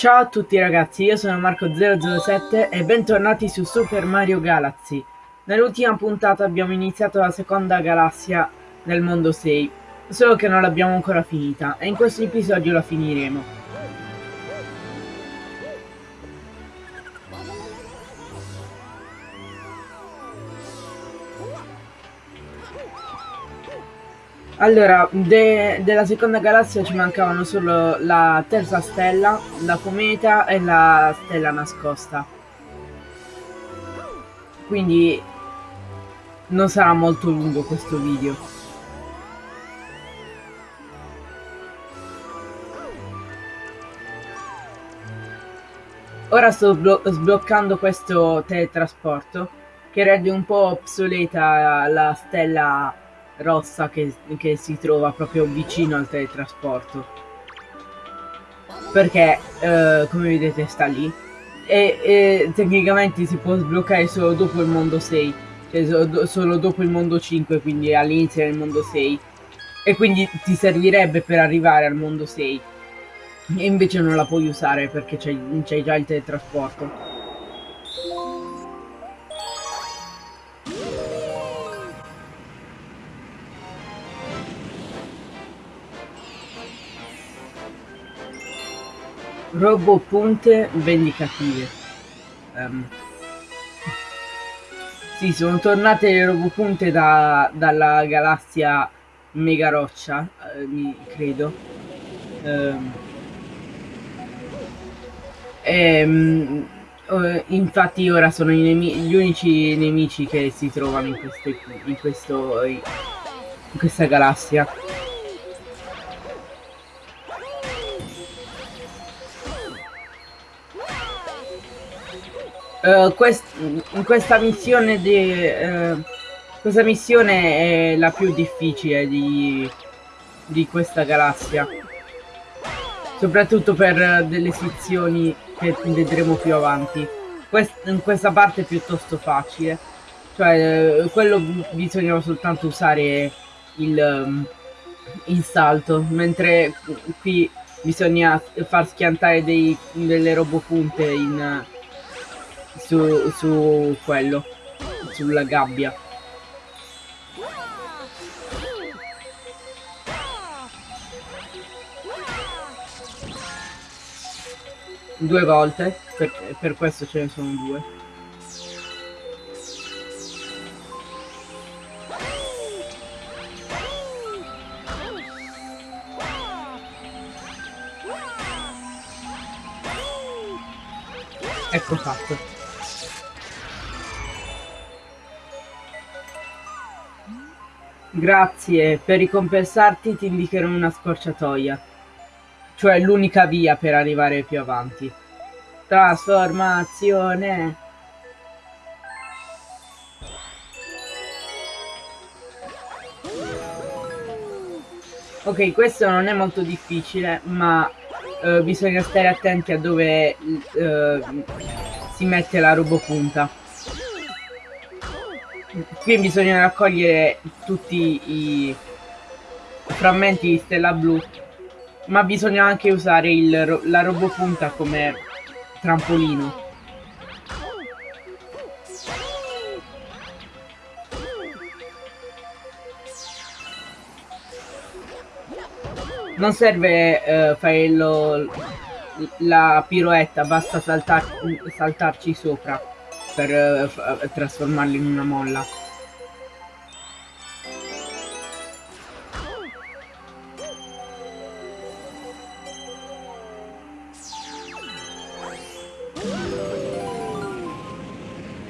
Ciao a tutti ragazzi, io sono Marco007 e bentornati su Super Mario Galaxy. Nell'ultima puntata abbiamo iniziato la seconda galassia del mondo 6, solo che non l'abbiamo ancora finita e in questo episodio la finiremo. Allora, de della seconda galassia ci mancavano solo la terza stella, la cometa e la stella nascosta. Quindi non sarà molto lungo questo video. Ora sto sbloccando questo teletrasporto che rende un po' obsoleta la stella rossa che, che si trova proprio vicino al teletrasporto. Perché eh, come vedete sta lì. E, e, tecnicamente si può sbloccare solo dopo il mondo 6 cioè so, solo dopo il mondo 5 quindi all'inizio del mondo 6 e quindi ti servirebbe per arrivare al mondo 6 e invece non la puoi usare perché c'è già il teletrasporto Robopunte vendicative. Um. Sì, sono tornate le robopunte da, dalla galassia Mega Roccia, eh, credo. Um. E, um, infatti ora sono gli unici nemici che si trovano in, queste, in, questo, in questa galassia. Uh, quest questa missione di uh, questa missione è la più difficile di, di questa galassia. Soprattutto per delle sezioni che vedremo più avanti. Quest in questa parte è piuttosto facile. Cioè uh, quello bisogna soltanto usare il, um, il salto mentre qui bisogna far schiantare dei, delle robopunte in su, su quello, sulla gabbia. Due volte, per, per questo ce ne sono due. Ecco fatto. Grazie, per ricompensarti ti indicherò una scorciatoia. Cioè l'unica via per arrivare più avanti. Trasformazione. Ok, questo non è molto difficile, ma uh, bisogna stare attenti a dove uh, si mette la robopunta qui bisogna raccogliere tutti i frammenti di stella blu ma bisogna anche usare il, la robopunta come trampolino. Non serve uh, fare lo, la piroetta basta saltar, saltarci sopra per uh, trasformarli in una molla.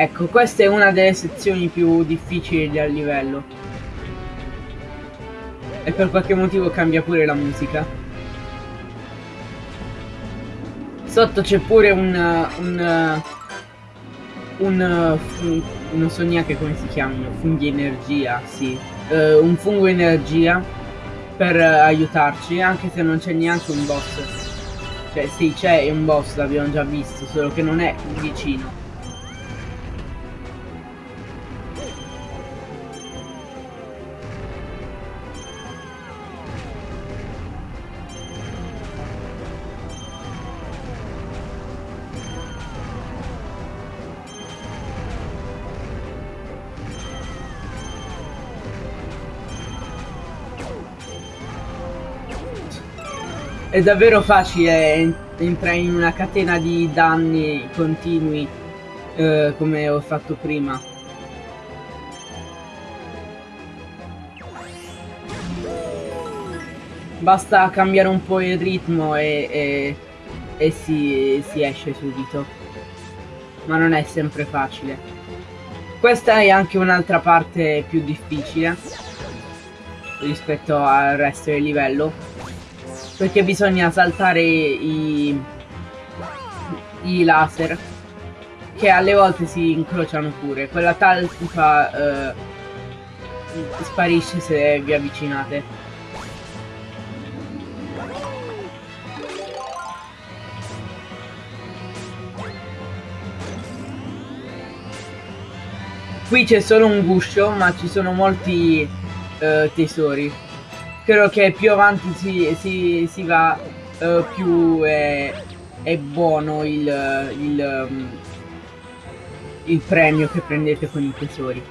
Ecco, questa è una delle sezioni più difficili del livello. E per qualche motivo cambia pure la musica. Sotto c'è pure un, un un, non so neanche come si chiamano, funghi energia, sì, uh, un fungo energia per uh, aiutarci, anche se non c'è neanche un boss. Cioè sì, c'è un boss, l'abbiamo già visto, solo che non è vicino. È davvero facile entrare in una catena di danni continui eh, come ho fatto prima. Basta cambiare un po' il ritmo e, e, e si, si esce subito. Ma non è sempre facile. Questa è anche un'altra parte più difficile rispetto al resto del livello perché bisogna saltare i, i laser che alle volte si incrociano pure quella talpa eh, sparisce se vi avvicinate Qui c'è solo un guscio, ma ci sono molti uh, tesori. Credo che più avanti si, si, si va, uh, più è, è, buono il, il, um, il premio che prendete con i tesori.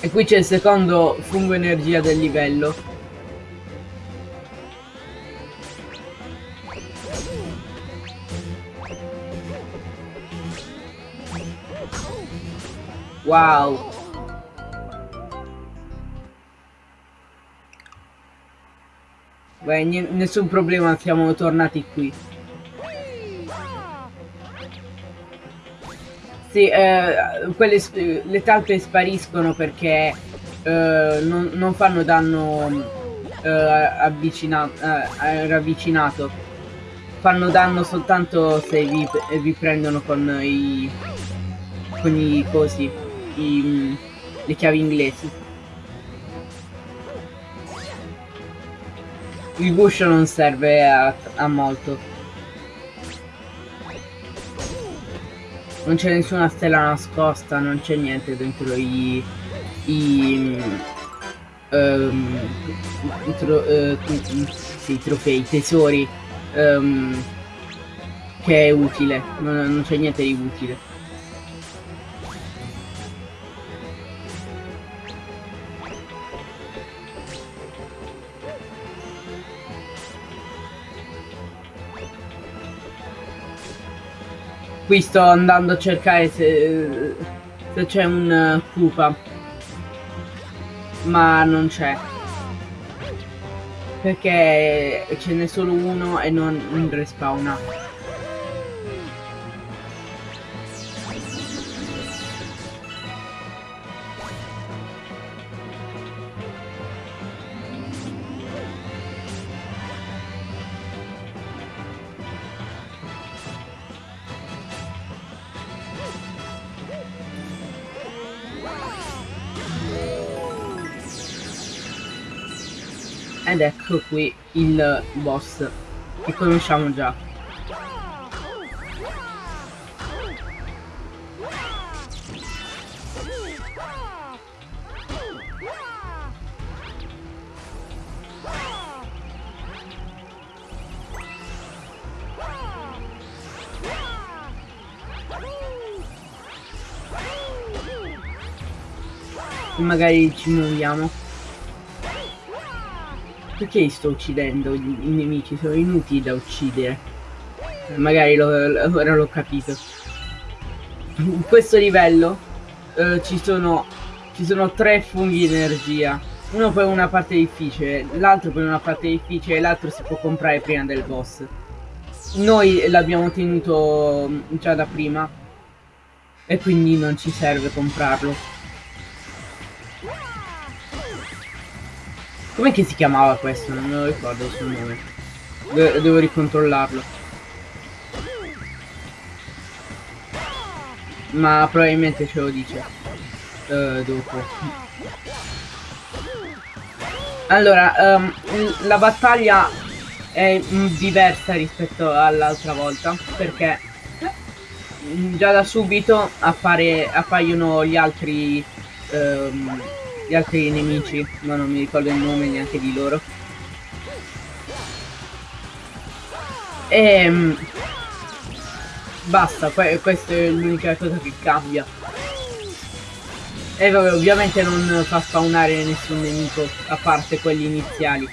E qui c'è il secondo fungo energia del livello Wow. Beh, nessun problema, siamo tornati qui. Sì, eh, quelle, le talpe spariscono perché eh, non, non, fanno danno eh, avvicina, eh, ravvicinato. Fanno danno soltanto se vi, vi prendono con i, con i cosi i, le chiavi inglesi. Il guscio non serve a, a molto. Non c'è nessuna stella nascosta, non c'è niente dentro i... i um, tro, uh, sì, i trofei, i tesori um, che è utile, non, non c'è niente di utile. Qui sto andando a cercare se, se c'è un Koopa. Ma non c'è. Perché ce n'è solo uno e non respawna. Ecco qui il boss che conosciamo già. Magari ci muoviamo. Perché sto uccidendo? I, nemici sono inutili da uccidere. Magari ora l'ho capito. In questo livello eh, ci, sono, ci sono tre funghi di energia. Uno per una parte difficile, l'altro per una parte difficile e l'altro si può comprare prima del boss. Noi l'abbiamo tenuto mm, già da prima e quindi non ci serve comprarlo. Com'è che si chiamava questo? Non me lo ricordo il suo nome. De devo ricontrollarlo. Ma probabilmente ce lo dice. Uh, dopo. Allora, um, la battaglia è diversa rispetto all'altra volta perché già da subito appare, appaiono gli altri um, gli altri nemici, ma non mi ricordo il nome neanche di loro. E ehm, basta, questa è l'unica cosa che cambia. E vabbè, ovviamente non fa spawnare nessun nemico, a parte quelli iniziali.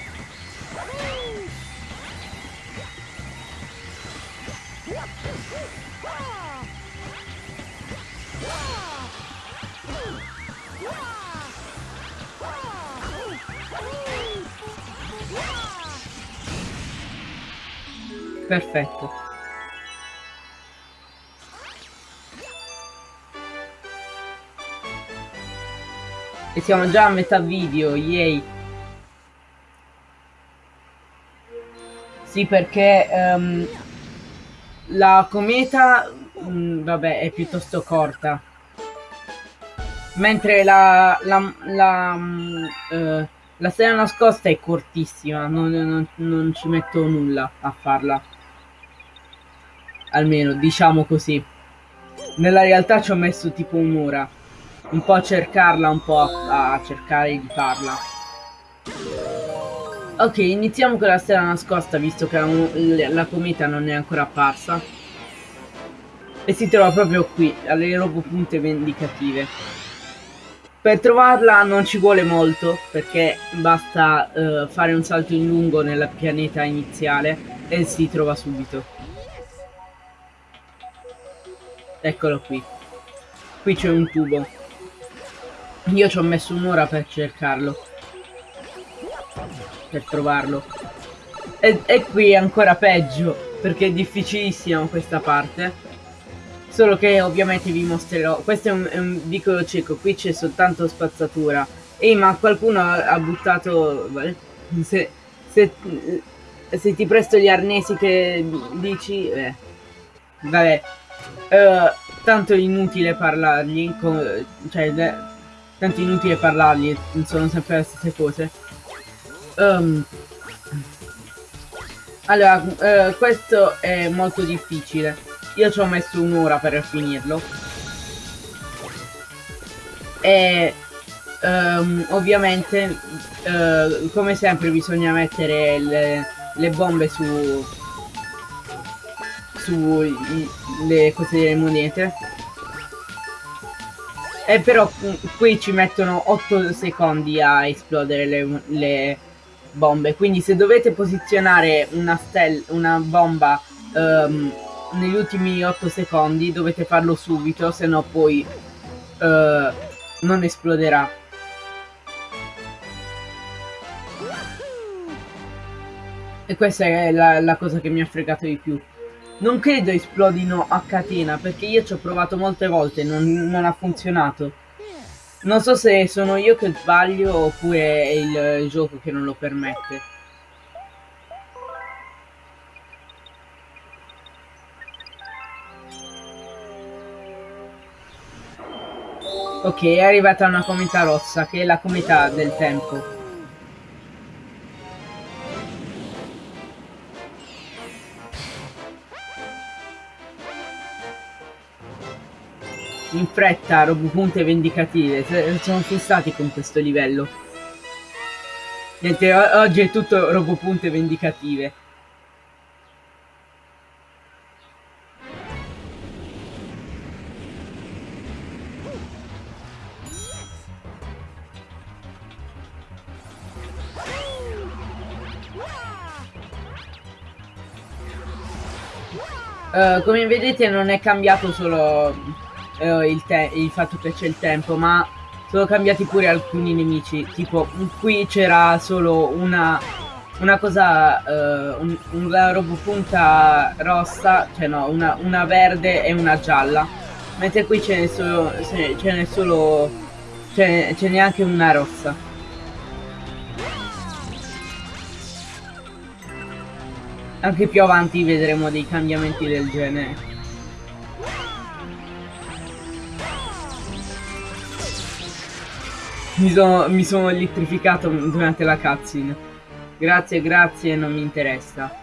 Perfetto. E siamo già a metà video, yay. Sì, perché um, la cometa, um, vabbè, è piuttosto corta. Mentre la, la, la, um, uh, la stella nascosta è cortissima, non, non, non ci metto nulla a farla. Almeno, diciamo così. Nella realtà ci ho messo tipo un'ora un po' a cercarla, un po' a, a cercare di farla. Ok, iniziamo con la stella nascosta, visto che la, la cometa non è ancora apparsa. E si trova proprio qui, alle punte vendicative. Per trovarla non ci vuole molto, perché basta uh, fare un salto in lungo nel pianeta iniziale e si trova subito. Eccolo qui. Qui c'è un tubo. Io ci ho messo un'ora per cercarlo. Per trovarlo. E, e qui è ancora peggio, perché è difficilissima questa parte. Solo che ovviamente vi mostrerò. Questo è un, è un vicolo cieco, qui c'è soltanto spazzatura. Ehi, ma qualcuno ha, buttato... Se, se, se, ti presto gli arnesi che dici... Eh. Vabbè. Uh, tanto inutile parlargli. Con, cioè, tanto inutile parlargli, sono sempre le stesse cose. Um, allora, uh, questo è molto difficile. Io ci ho messo un'ora per finirlo. E um, ovviamente, uh, come sempre, bisogna mettere le, le bombe su le cose delle monete eh, però qui ci mettono 8 secondi a esplodere le, le bombe. Quindi se dovete posizionare una, una bomba um, negli ultimi 8 secondi dovete farlo subito, se no poi uh, non esploderà. E questa è la, la cosa che mi ha fregato di più. Non credo esplodino a catena perché io ci ho provato molte volte e non, non, ha funzionato. Non so se sono io che sbaglio oppure è il, il gioco che non lo permette. Ok, è arrivata una cometa rossa che è la cometa del tempo. Fretta punte vendicative. Sono fissati con questo livello. Niente, oggi è tutto punte vendicative. Uh, come vedete non è cambiato solo eh, il, il, fatto che c'è il tempo, ma sono cambiati pure alcuni nemici. Tipo, qui c'era solo una, una cosa, eh, un, una robopunta rossa, cioè no, una, una verde e una gialla. Mentre qui ce n'è solo, ce n'è solo, ce n'è anche una rossa. Anche più avanti vedremo dei cambiamenti del genere. Mi sono, mi sono elettrificato durante la cutscene. Grazie, grazie, non mi interessa.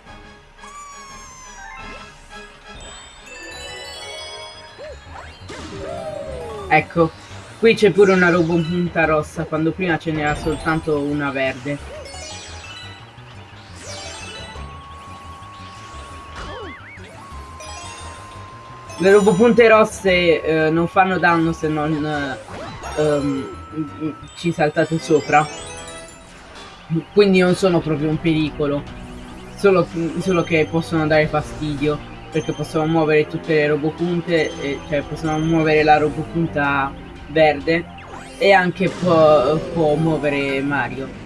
Ecco, qui c'è pure una roba punta rossa, quando prima ce n'era soltanto una verde. Le robopunte rosse eh, non fanno danno se non ehm, ci saltate sopra. Quindi non sono proprio un pericolo. Solo, solo che possono dare fastidio. Perché possono muovere tutte le robopunte. Cioè possono muovere la robopunta verde. E anche può, può muovere Mario.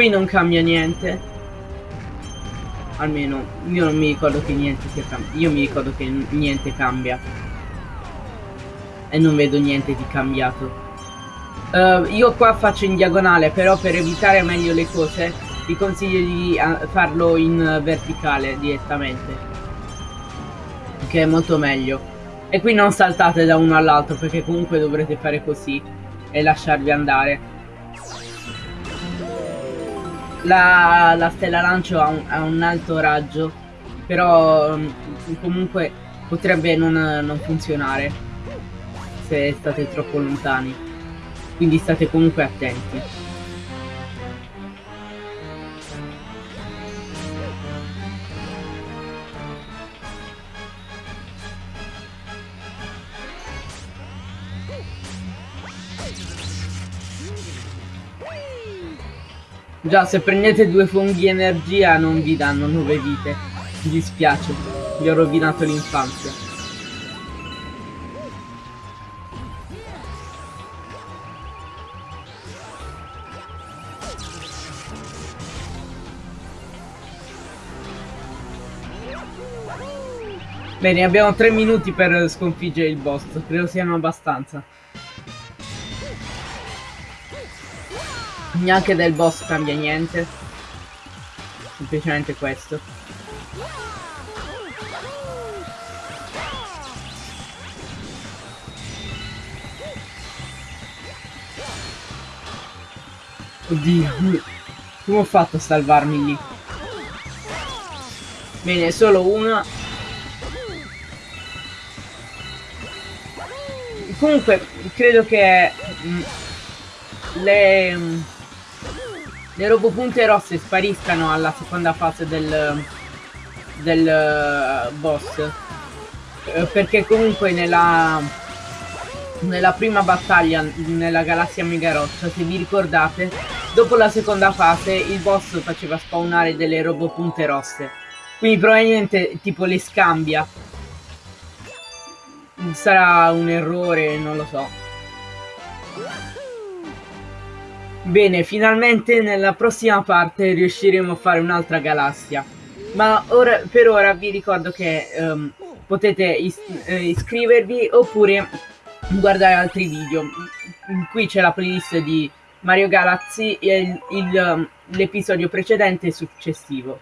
Qui non cambia niente. Almeno io non mi ricordo che niente sia cambiato. Io mi ricordo che niente cambia. E non vedo niente di cambiato. Uh, io qua faccio in diagonale, però per evitare meglio le cose vi consiglio di uh, farlo in verticale direttamente. Che è molto meglio. E qui non saltate da uno all'altro perché comunque dovrete fare così e lasciarvi andare. La, la stella lancio ha un, ha un, alto raggio, però mm, comunque potrebbe non, non funzionare se state troppo lontani. Quindi state comunque attenti. Già, se prendete due funghi energia non vi danno nuove vite. Mi dispiace, vi ho rovinato l'infanzia. Bene, abbiamo tre minuti per sconfiggere il boss, credo siano abbastanza. Neanche del boss cambia niente. Semplicemente questo. Oddio. Come ho fatto a salvarmi lì? Bene, solo una. Comunque, credo che... Mh, le... Le robopunte rosse spariscano alla seconda fase del, del uh, boss. Uh, perché comunque nella nella prima battaglia nella galassia mega roccia se vi ricordate dopo la seconda fase il boss faceva spawnare delle robopunte rosse. Quindi probabilmente tipo le scambia. Sarà un errore non lo so Bene, finalmente nella prossima parte riusciremo a fare un'altra galassia. Ma ora, per ora vi ricordo che um, potete is eh, iscrivervi oppure guardare altri video. Qui c'è la playlist di Mario Galaxy e l'episodio precedente e successivo.